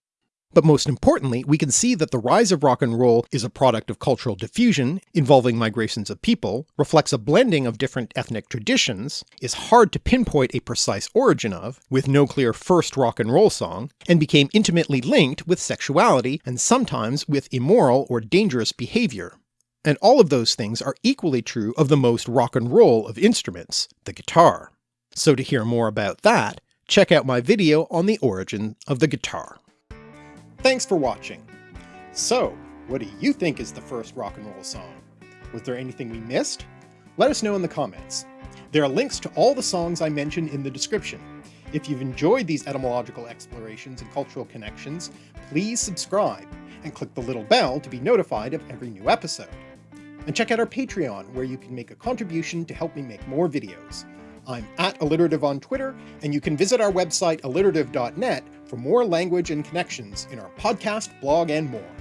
But most importantly, we can see that the rise of rock and roll is a product of cultural diffusion involving migrations of people, reflects a blending of different ethnic traditions, is hard to pinpoint a precise origin of, with no clear first rock and roll song, and became intimately linked with sexuality and sometimes with immoral or dangerous behaviour. And all of those things are equally true of the most rock and roll of instruments, the guitar. So to hear more about that, check out my video on the origin of the guitar. Thanks for watching. So, what do you think is the first rock and roll song? Was there anything we missed? Let us know in the comments. There are links to all the songs I mentioned in the description. If you've enjoyed these etymological explorations and cultural connections, please subscribe and click the little bell to be notified of every new episode. And check out our Patreon where you can make a contribution to help me make more videos. I'm at alliterative on Twitter, and you can visit our website alliterative.net for more language and connections in our podcast, blog, and more.